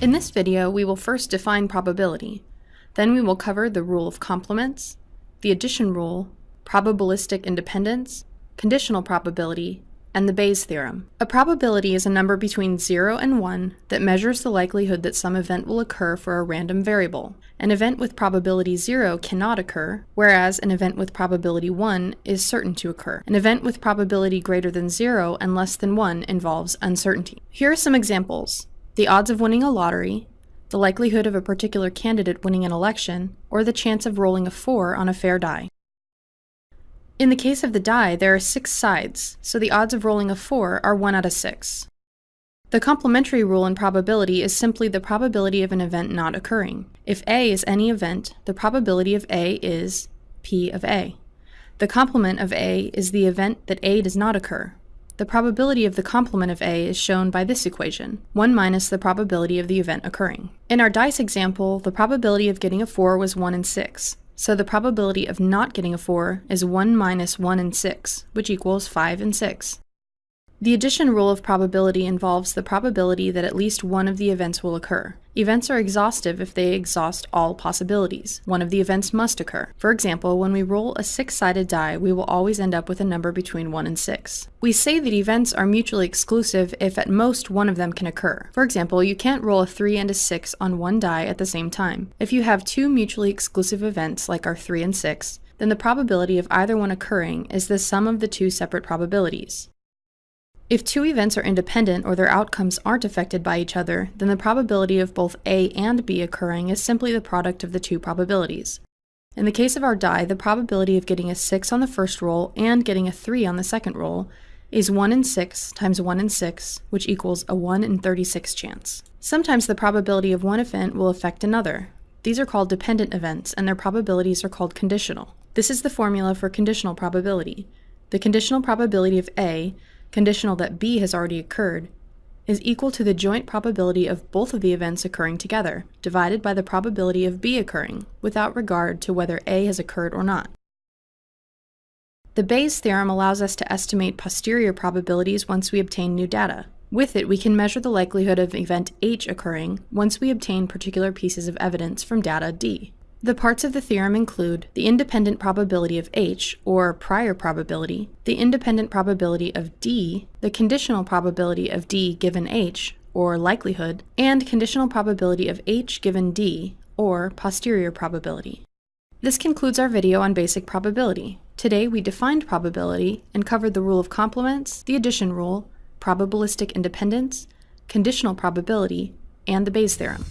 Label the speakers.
Speaker 1: In this video, we will first define probability. Then we will cover the rule of complements, the addition rule, probabilistic independence, conditional probability, and the Bayes theorem. A probability is a number between 0 and 1 that measures the likelihood that some event will occur for a random variable. An event with probability 0 cannot occur, whereas an event with probability 1 is certain to occur. An event with probability greater than 0 and less than 1 involves uncertainty. Here are some examples. The odds of winning a lottery, the likelihood of a particular candidate winning an election, or the chance of rolling a 4 on a fair die. In the case of the die, there are six sides, so the odds of rolling a 4 are 1 out of 6. The complementary rule in probability is simply the probability of an event not occurring. If A is any event, the probability of A is P of A. The complement of A is the event that A does not occur. The probability of the complement of A is shown by this equation, 1 minus the probability of the event occurring. In our dice example, the probability of getting a 4 was 1 in 6, so the probability of not getting a 4 is 1 minus 1 in 6, which equals 5 in 6. The addition rule of probability involves the probability that at least one of the events will occur. Events are exhaustive if they exhaust all possibilities. One of the events must occur. For example, when we roll a six-sided die, we will always end up with a number between 1 and 6. We say that events are mutually exclusive if at most one of them can occur. For example, you can't roll a 3 and a 6 on one die at the same time. If you have two mutually exclusive events, like our 3 and 6, then the probability of either one occurring is the sum of the two separate probabilities. If two events are independent or their outcomes aren't affected by each other, then the probability of both A and B occurring is simply the product of the two probabilities. In the case of our die, the probability of getting a 6 on the first roll and getting a 3 on the second roll is 1 in 6 times 1 in 6, which equals a 1 in 36 chance. Sometimes the probability of one event will affect another. These are called dependent events, and their probabilities are called conditional. This is the formula for conditional probability. The conditional probability of A conditional that B has already occurred, is equal to the joint probability of both of the events occurring together, divided by the probability of B occurring, without regard to whether A has occurred or not. The Bayes theorem allows us to estimate posterior probabilities once we obtain new data. With it, we can measure the likelihood of event H occurring once we obtain particular pieces of evidence from data D. The parts of the theorem include the independent probability of H, or prior probability, the independent probability of D, the conditional probability of D given H, or likelihood, and conditional probability of H given D, or posterior probability. This concludes our video on basic probability. Today we defined probability and covered the rule of complements, the addition rule, probabilistic independence, conditional probability, and the Bayes theorem.